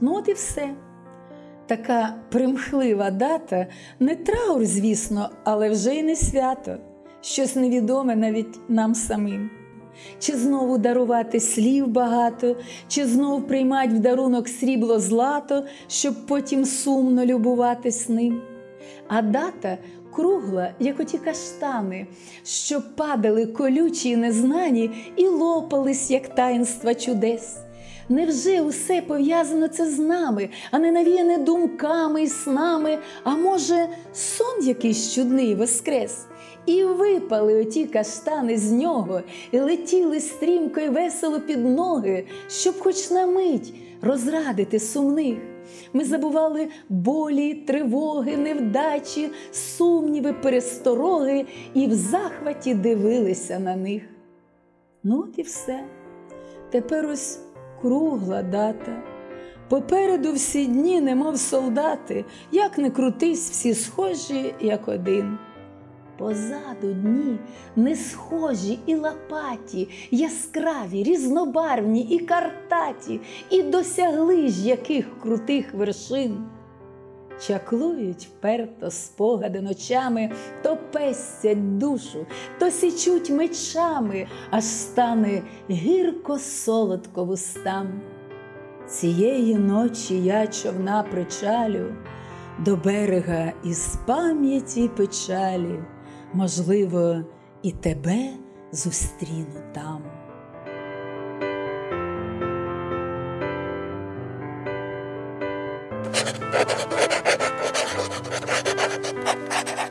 Ну, от і все. Така примхлива дата не траур, звісно, але вже й не свято, щось невідоме навіть нам самим. Чи знову дарувати слів багато, чи знов приймать в дарунок срібло злато, щоб потім сумно любуватись ним. А дата кругла, як оті каштани, що падали колючі і незнані і лопались, як таїнства чудес. Невже усе пов'язано це з нами, а не навіяне думками і снами, а може, сон якийсь чудний воскрес? І випали оті каштани з нього, і летіли стрімко й весело під ноги, щоб хоч на мить розрадити сумних. Ми забували болі, тривоги, невдачі, сумніви, перестороги і в захваті дивилися на них. Ну, от і все. Тепер ось кругла дата. Попереду всі дні, немов солдати, як не крутись, всі схожі, як один. Позаду дні не схожі і лопаті, яскраві, різнобарвні і картаті, і досягли ж яких крутих вершин. Чаклують вперто спогади ночами, то пестять душу, то січуть мечами, аж стане гірко солодко вустам. Цієї ночі я човна причалю до берега із пам'яті печалі, можливо, і тебе зустріну там. Ha ha ha ha!